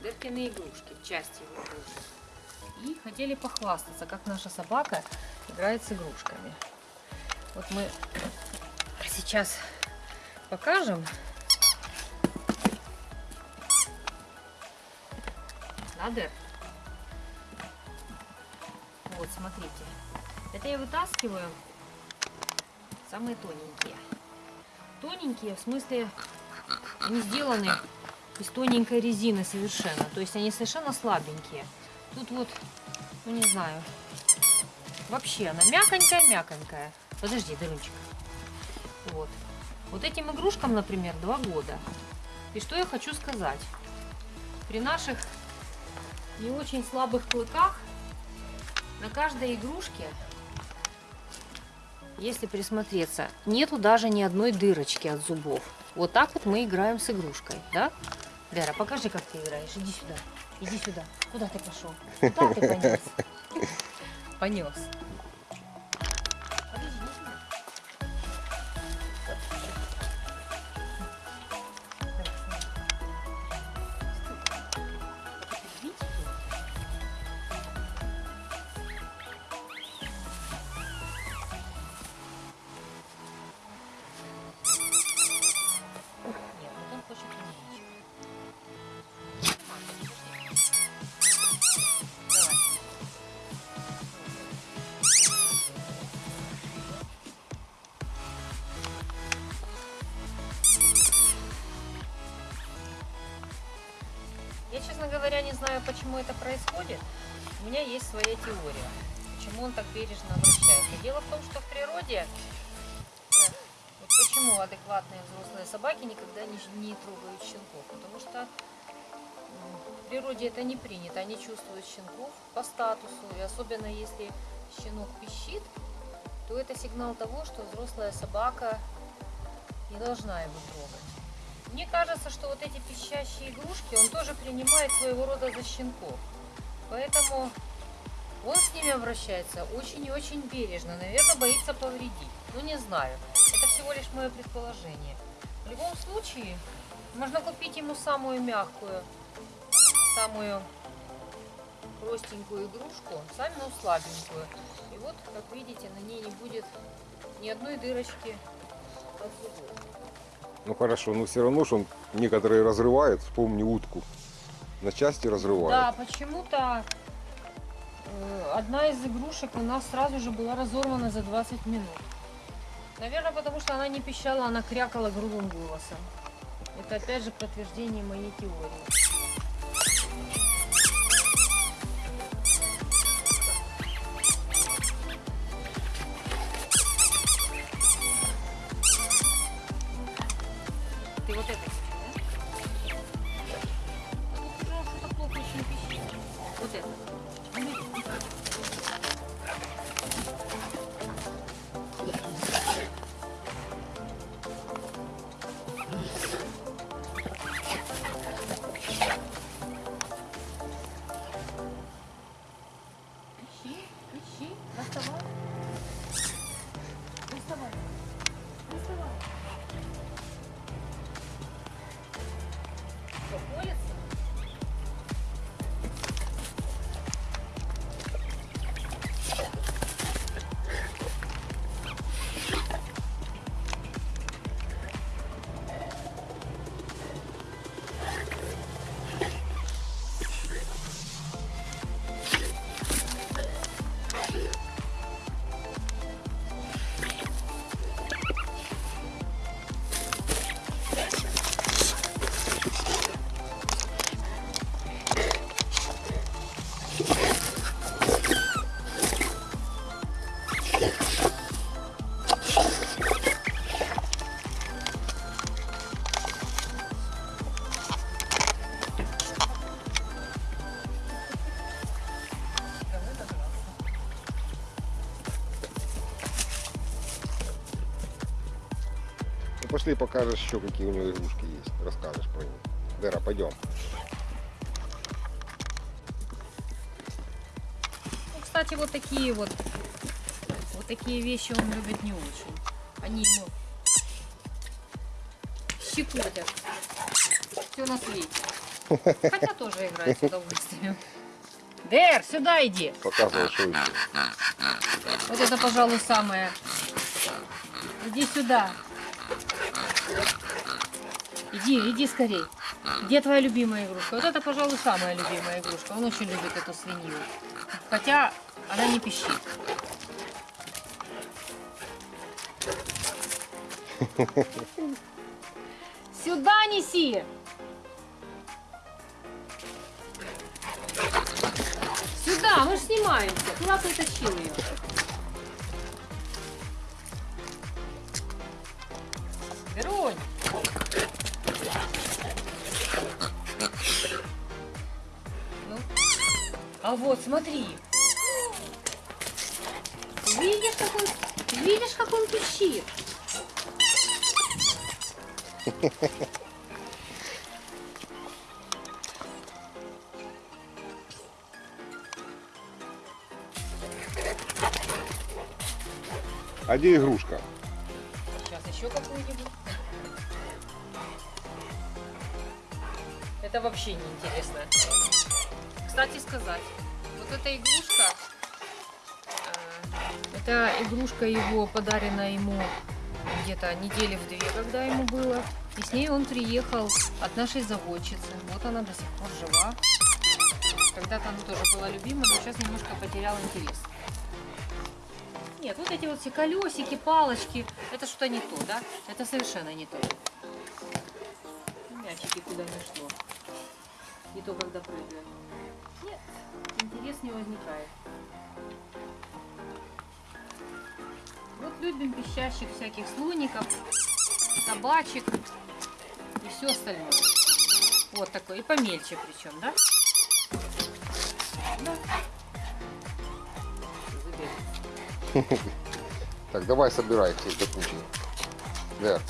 собакины игрушки, части его игрушек. И хотели похвастаться, как наша собака играет с игрушками. Вот мы сейчас покажем. Надо. Вот, смотрите. Это я вытаскиваю самые тоненькие. Тоненькие, в смысле, они сделаны из тоненькой резины совершенно. То есть они совершенно слабенькие. Тут вот, ну не знаю, вообще она мяконькая-мяконькая. Подожди, Дарунчик. Вот. Вот этим игрушкам, например, два года. И что я хочу сказать. При наших не очень слабых клыках на каждой игрушке, если присмотреться, нету даже ни одной дырочки от зубов. Вот так вот мы играем с игрушкой, да? Вера, покажи, как ты играешь. Иди сюда. Иди сюда. Куда ты пошел? Куда ты понес? Понес. Не знаю, почему это происходит. У меня есть своя теория, почему он так бережно обращается. Дело в том, что в природе, э, вот почему адекватные взрослые собаки никогда не, не трогают щенков, потому что в природе это не принято, они чувствуют щенков по статусу, и особенно если щенок пищит, то это сигнал того, что взрослая собака не должна его трогать. Мне кажется, что вот эти пищащие игрушки он тоже принимает своего рода за щенков. Поэтому он с ними обращается очень и очень бережно. Наверное, боится повредить. Ну, не знаю. Это всего лишь мое предположение. В любом случае, можно купить ему самую мягкую, самую простенькую игрушку, самую слабенькую. И вот, как видите, на ней не будет ни одной дырочки от зубов. Ну хорошо, но все равно, что он некоторые разрывает, вспомни утку. На части разрывает. Да, почему-то э, одна из игрушек у нас сразу же была разорвана за 20 минут. Наверное, потому что она не пищала, она крякала грубым голосом. Это опять же подтверждение моей теории. Вот это. Пошли покажешь еще, какие у него игрушки есть. Расскажешь про них. Дера, пойдем. Ну, кстати, вот такие вот, вот такие вещи он любит не очень. Они ему щекотят. Все на свете. Хотя тоже играет с удовольствием. Дэр, сюда иди. Показывай, что еще. Вот это, пожалуй, самое. Иди сюда. Иди, иди скорей. Где твоя любимая игрушка? Вот это, пожалуй, самая любимая игрушка. Он очень любит эту свинью. Хотя она не пищит. Сюда неси! Сюда, мы же снимаемся. Куда ты тащил ее? Веронь! Ну? А вот, смотри. Видишь, как он, видишь, как он пищит? А где игрушка? Еще какую-нибудь. Это вообще не интересно. Кстати сказать, вот эта игрушка, э, это игрушка его, подарена ему где-то недели в две, когда ему было. И с ней он приехал от нашей заводчицы. Вот она до сих пор жива. Когда-то она тоже была любима, но сейчас немножко потерял интерес. Нет, вот эти вот все колесики, палочки, это что-то не то, да? Это совершенно не то. Мячики куда не шло. Не то, когда прыгают. Нет, интерес не возникает. Вот любим пищащих всяких слоников, собачек и все остальное. Вот такой, и помельче причем, да? Да. Так, давай собирай до кучи. Я